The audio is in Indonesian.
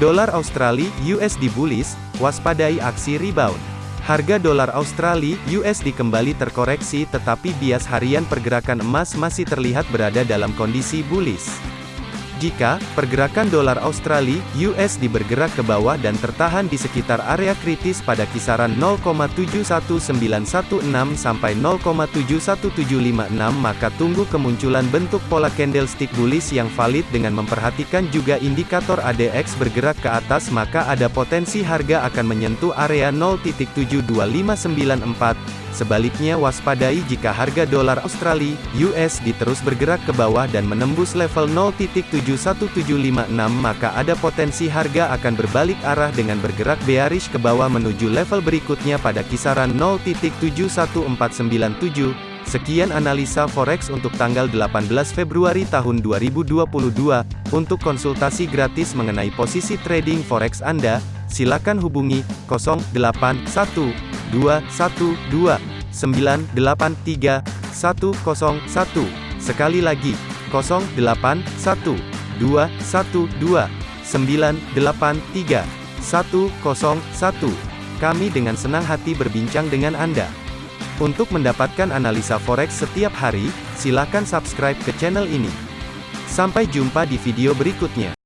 Dolar Australia USD bullish, waspadai aksi rebound. Harga dolar Australia USD kembali terkoreksi tetapi bias harian pergerakan emas masih terlihat berada dalam kondisi bullish. Jika pergerakan dolar Australia (USD) bergerak ke bawah dan tertahan di sekitar area kritis pada kisaran 0,71916 sampai 0,71756 maka tunggu kemunculan bentuk pola candlestick bullish yang valid dengan memperhatikan juga indikator ADX bergerak ke atas maka ada potensi harga akan menyentuh area 0.72594 Sebaliknya waspadai jika harga dolar Australia (USD) terus bergerak ke bawah dan menembus level 0.71756 maka ada potensi harga akan berbalik arah dengan bergerak bearish ke bawah menuju level berikutnya pada kisaran 0.71497. Sekian analisa forex untuk tanggal 18 Februari tahun 2022. Untuk konsultasi gratis mengenai posisi trading forex Anda, silakan hubungi 081 212 983 101. Sekali lagi, 081 212 983 101. Kami dengan senang hati berbincang dengan Anda. Untuk mendapatkan analisa forex setiap hari, silakan subscribe ke channel ini. Sampai jumpa di video berikutnya.